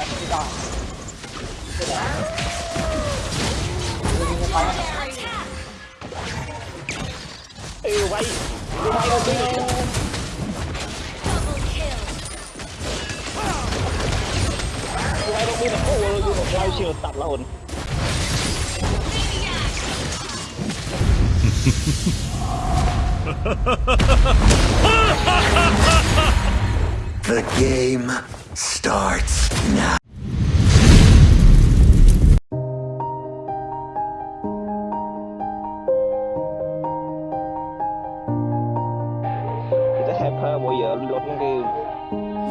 เออไว้ดูไว้ก็ดีไว้ก็ดีแบบโอ้โหดูแบบเรเชียวตัดละอ่น The game starts now.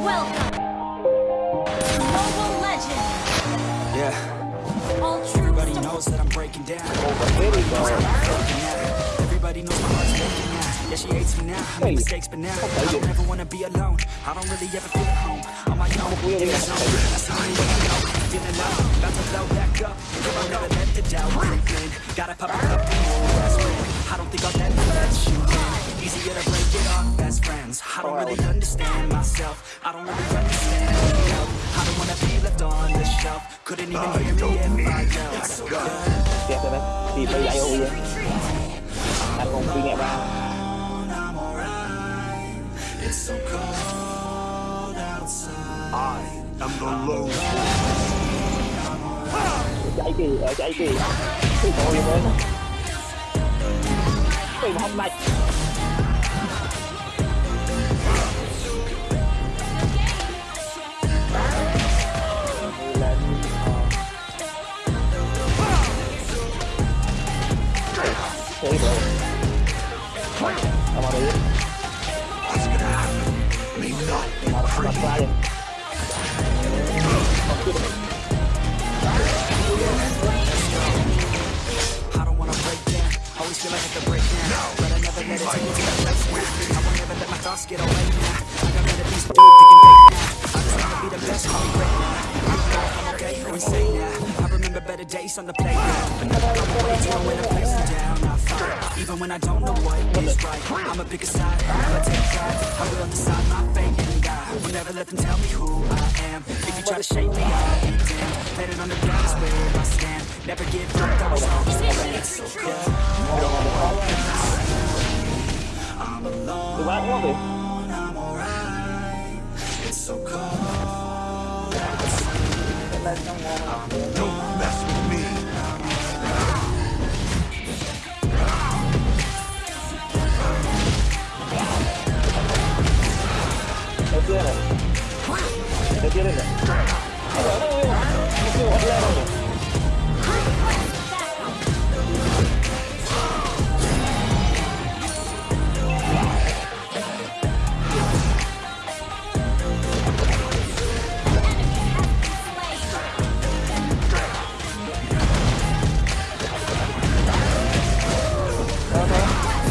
Welcome! Everybody knows that I'm breaking down. Everybody knows my heart's breaking yeah, she hates me now. I make mistakes, but now I don't ever wanna be alone. I don't really ever feel at home. On my own, in the zone. That's the only way to go. Feeling low, about to blow back up. Come on, never let the doubt creep in. Gotta pop it up. That's real. I don't think I'll ever let you in. Easier to break it off best friends. I don't really understand myself. I don't really understand myself. I don't wanna be left on the shelf. Couldn't even hear me if I yelled. So good. Thì phải dạy ôi Anh không suy nghĩ ba It's so cold outside. I am the lone chạy kì, ở chạy kì Cái bộ gì vậy Cái mà hôm nay Hãy rồi. I don't wanna break down. Always feel like I could break down. But I never let it to place. I won't ever let my thoughts get away now. I got to now. I just wanna be the best, call me I'm insane now. I remember better days on the playground. But away to when I'm facing down. Even when I don't know what is right I'ma pick a side, I'ma take sides I will decide my fate and God Will never let them tell me who I am. If you try to shape me, I'll be damned Let it on the ground is where I stand. Never give up, that was always the plan So come I'm alone, I'm alright. It's so cold. I'm alone 때리네.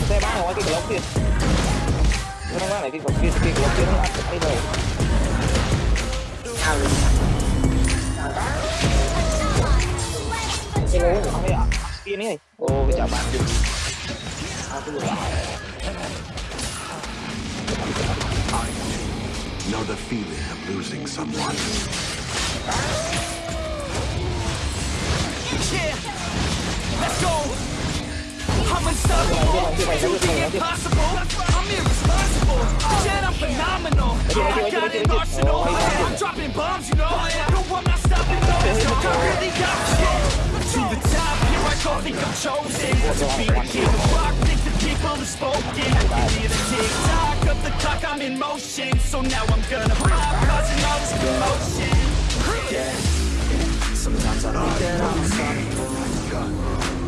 Xe ba hỏi cái lốc kia Nó mang lại cái lốc kia, cái lốc kia nó ăn cái đầu đi Know the feeling of losing someone. I'm unstoppable. Do the impossible. I'm irresponsible. Yet I'm phenomenal. I got an arsenal. I'm dropping bombs, you know. No, I'm not stopping. No, I really got shit. To the top, here I go. Think I'm chosen to be the king of rock. Think the people have spoken. I hear the tick tock of the clock. I'm in motion, so now I'm gonna pop, causing all this commotion. Yeah. Sometimes I think that I'm unstoppable.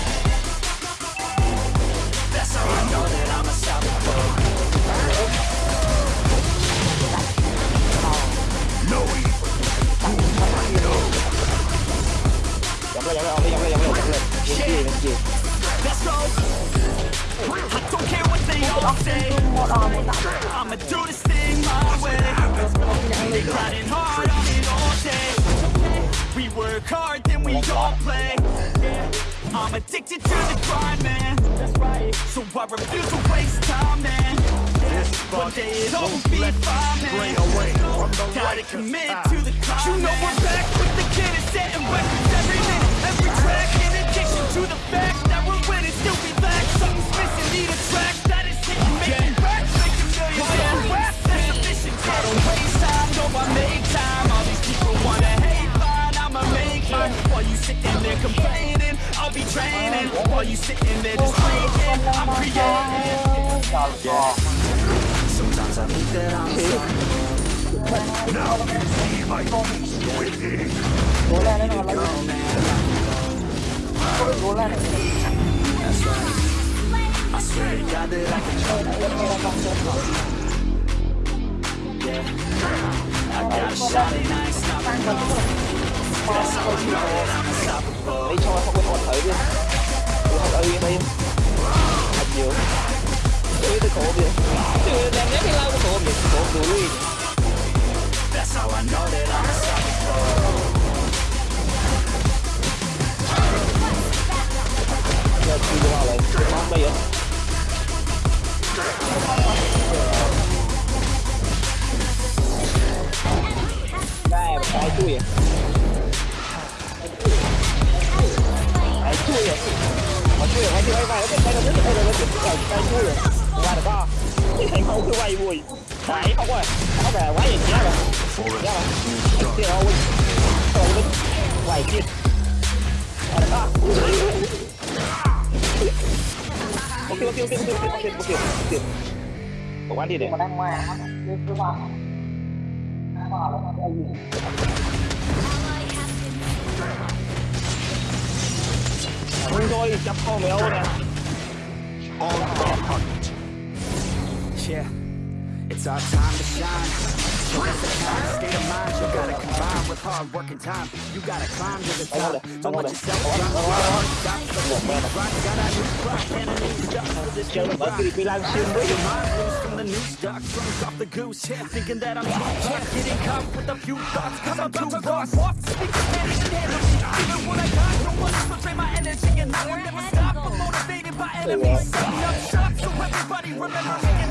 you. Let's go. I don't care what they all say. I'ma do this thing my way. They grinding hard on it all day. We work hard, then we all play. I'm addicted to the grind, man. So I refuse to waste time, man. One day it'll be fine, man. Gotta commit to the climb, You know we're back with the cannon, setting records every minute, every track to the fact that we're winning, still. Something's missing, need a track that is yeah. rap? That's a mission. I don't waste time, no, I make time. All these people wanna hate, fine, I'ma make mine. While you sitting there complaining, I'll be training. While you sitting there just I'm creating. Sometimes I think that I'm sorry. Now you see my go, man. Đi cho không có còn thấy đi Tôi học ở đi, em Học nhiều đi tôi có đi, Tôi làm nhất thì lao của tôi đi, đuổi That's đi. I know that I'm unstoppable Videoalen Bakma ya Nah, nah itu ya Nah itu ya Mà chưa hay chưa hay vài cái cái nó cái nó cái cái cái chưa rồi qua được không cái không cứ vui phải không rồi nó về quá gì nhá rồi nhá rồi chưa đâu quay kia bukit, bukit, bukit. Cậu ăn thịt đấy. Còn đang ngoài, cứ vào. Vào nó. Đúng rồi, chắp kho mấy nè. On the hunt. Yeah, it's our time to shine. Hard work and time. You gotta climb to the top. Don't let yourself drop. Stop the grind. Gotta new rock and a new stuff for this new rock. vì bị lan xuyên với Your mind loose from the new stock, drunk off the goose. Yeah, thinking that I'm too tough, getting caught with a few thoughts. Cause I'm too lost. Walk, speak, and handle. Even what I got, don't want to betray my energy, and I will never stop. I'm motivated by enemies, setting up shop so everybody remember me.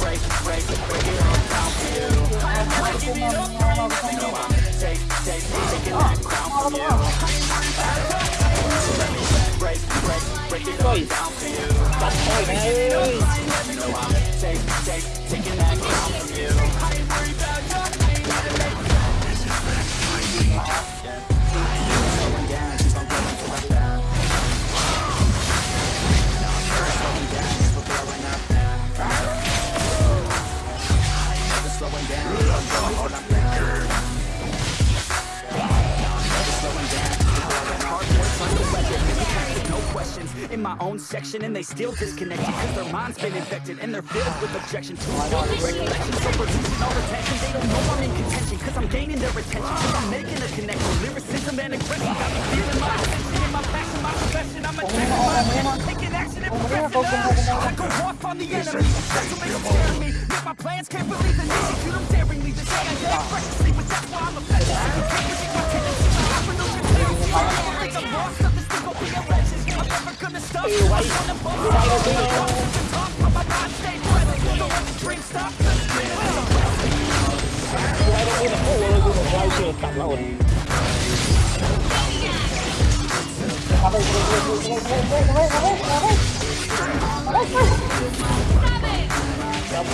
break, break, break it all down for you. Breaking it up, you know I'm take, take, taking that crown from you. Let me break, break, break it all down for you. Thôi mẹ ơi You know I'm take, take, taking that crown from you. Section, and they still disconnected Cause their mind's been infected, and they're filled with objection to oh the regulations So producing all the tension, they don't know I'm in contention Cause I'm gaining their attention, cause I'm making a connection. Lyricism and aggression got me feeling my ascension In my passion, my profession, I'm attacking my attention Taking action and progressing I go off on the enemy, that's what makes them scare me. Make my plans, can't believe it, execute them daringly They say I get recklessly, but that's why I'm You can't predict my tendencies, I have no tendency I never think I'm lost, nothing still gon' be a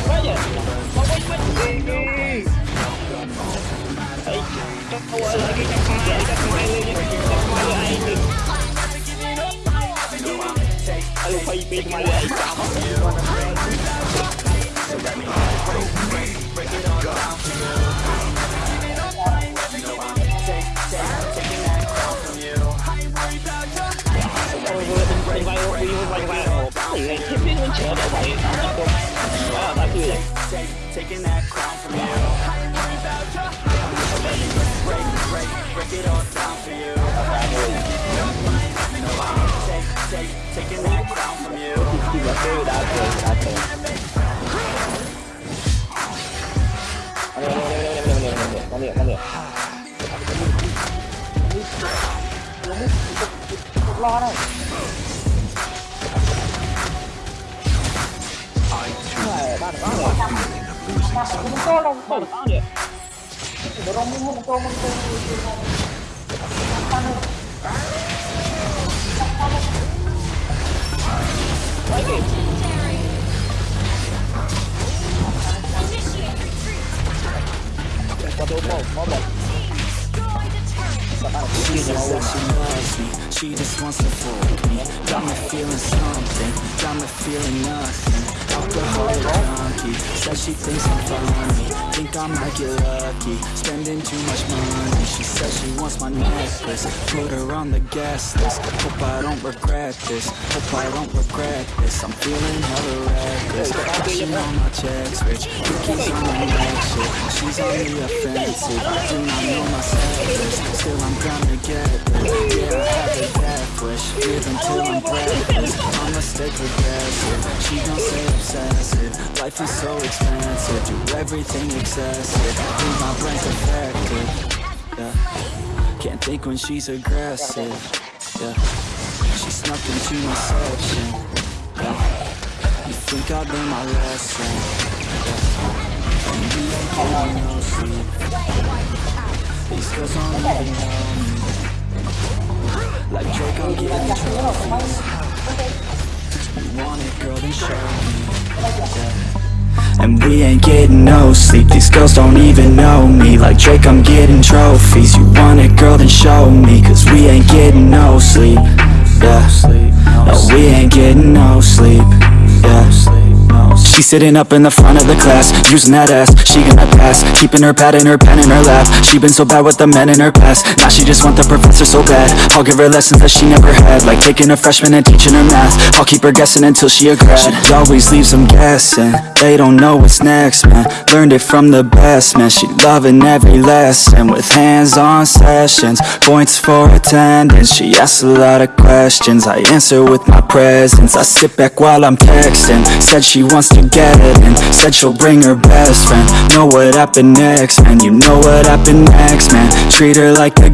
Vaya, no voy a my way. Take, taking that crown from you. Break, break, break, it all down for you. Taking that crown from you. Break, break, break it all down for you. taking that crown from you. Dude, I can't, I can't. Come here, come here. lo đây ba được bao nhiêu ba cũng to đâu ba được bao nhiêu đó không muốn không to không to like it. Cadê o pau? Mó she just wants to fool me. Got me feeling something, got me feeling nothing. Alcoholic junkie, says she thinks I'm funny. Think I might get lucky, spending too much money. She says she wants my necklace, put her on the gas list. Hope I don't regret this, hope I don't regret this. I'm feeling hella reckless, cashing all my checks rich Cookies on my neck shit, she's on the offensive I do not know my status, still I'm gonna get this. Yeah, I have it death wish, live until I'm breathless I'ma stay progressive, she gon' say obsessive. Life is so expensive, do everything excessive. Think my brain's defective, yeah. Can't think when she's aggressive, yeah. She snuck into my section, yeah. You think I learned my lesson, yeah. And you ain't getting no sleep. These girls don't even know me Like You want it, girl, then show me. And we ain't getting no sleep. These girls don't even know me. Like Drake, I'm getting trophies. You want it, girl, then show me. Cause we ain't getting no sleep. Yeah. No, we ain't getting no sleep. Yeah She's sitting up in the front of the class Using that ass, she gonna pass Keeping her pad and her pen in her lap. She been so bad with the men in her past Now she just want the professor so bad. I'll give her lessons that she never had Like taking a freshman and teaching her math. I'll keep her guessing until she a grad. She always leaves them guessing. They don't know what's next, man. Learned it from the best, man. She loving every lesson With hands-on sessions. Points for attendance. She asks a lot of questions. I answer with my presence. I sit back while I'm texting. Said she wants to and Said she'll bring her best friend. Know what happened next, man. You know what happened next, man. Treat her like a